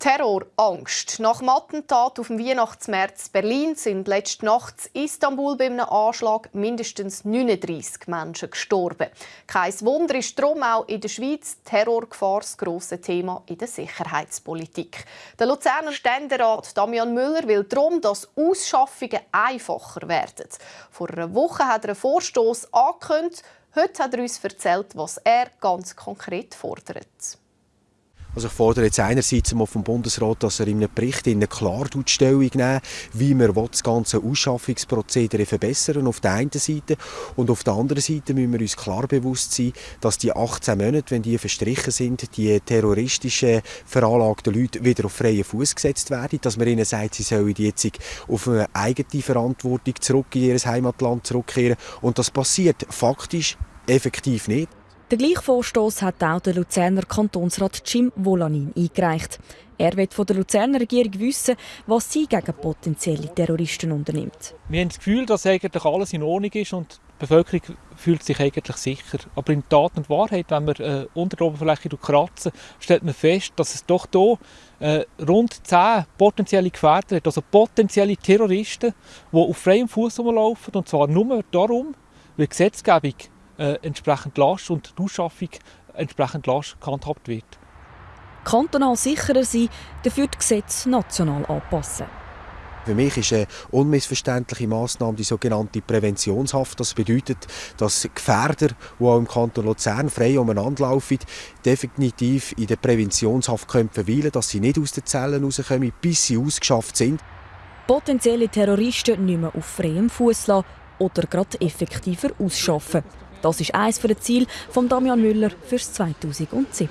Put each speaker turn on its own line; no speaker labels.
Terrorangst. Nach dem Attentat auf dem Weihnachtsmärz Berlin sind letzte Nacht in Istanbul bei einem Anschlag mindestens 39 Menschen gestorben. Kein Wunder ist darum auch in der Schweiz Terrorgefahr das grosse Thema in der Sicherheitspolitik. Der Luzerner Ständerat Damian Müller will darum, dass Ausschaffungen einfacher werden. Vor einer Woche hat er einen Vorstoß angekündigt. Heute hat er uns erzählt, was er ganz konkret fordert.
Also ich fordere jetzt einerseits mal vom Bundesrat, dass er in einem Bericht in klar Stellung nehmen wie wir das ganze Ausschaffungsprozedere verbessern auf der einen Seite. Und auf der anderen Seite müssen wir uns klar bewusst sein, dass die 18 Monate, wenn die verstrichen sind, die terroristischen veranlagten Leute wieder auf freien Fuß gesetzt werden, dass man ihnen sagt, sie sollen jetzt auf eine eigene Verantwortung zurück in ihr Heimatland zurückkehren. Und das passiert faktisch effektiv nicht.
Der gleiche Vorstoß hat auch der Luzerner Kantonsrat Jim Volanin eingereicht. Er will von der Luzerner Regierung wissen, was sie gegen potenzielle Terroristen unternimmt.
Wir haben das Gefühl, dass eigentlich alles in Ordnung ist und die Bevölkerung fühlt sich eigentlich sicher. Aber in Tat und Wahrheit, wenn wir äh, unter der Oberfläche kratzen, stellt man fest, dass es doch hier äh, rund zehn potenzielle Gefährder hat, also potenzielle Terroristen, die auf freiem Fuß rumlaufen und zwar nur darum, weil die Gesetzgebung äh, entsprechend lasch und die Ausschaffung entsprechend lasch gehandhabt wird.
Kantonal sicherer sein, dafür die Gesetze national anpassen.
Für mich ist eine unmissverständliche Maßnahme die sogenannte Präventionshaft. Das bedeutet, dass Gefährder, die auch im Kanton Luzern frei umeinander laufen, definitiv in der Präventionshaft können verweilen dass sie nicht aus den Zellen rauskommen, bis sie ausgeschafft sind.
Potenzielle Terroristen nicht mehr auf freiem Fuß lassen oder gerade effektiver ausschaffen. Das ist eines der Ziele von Damian Müller fürs 2017.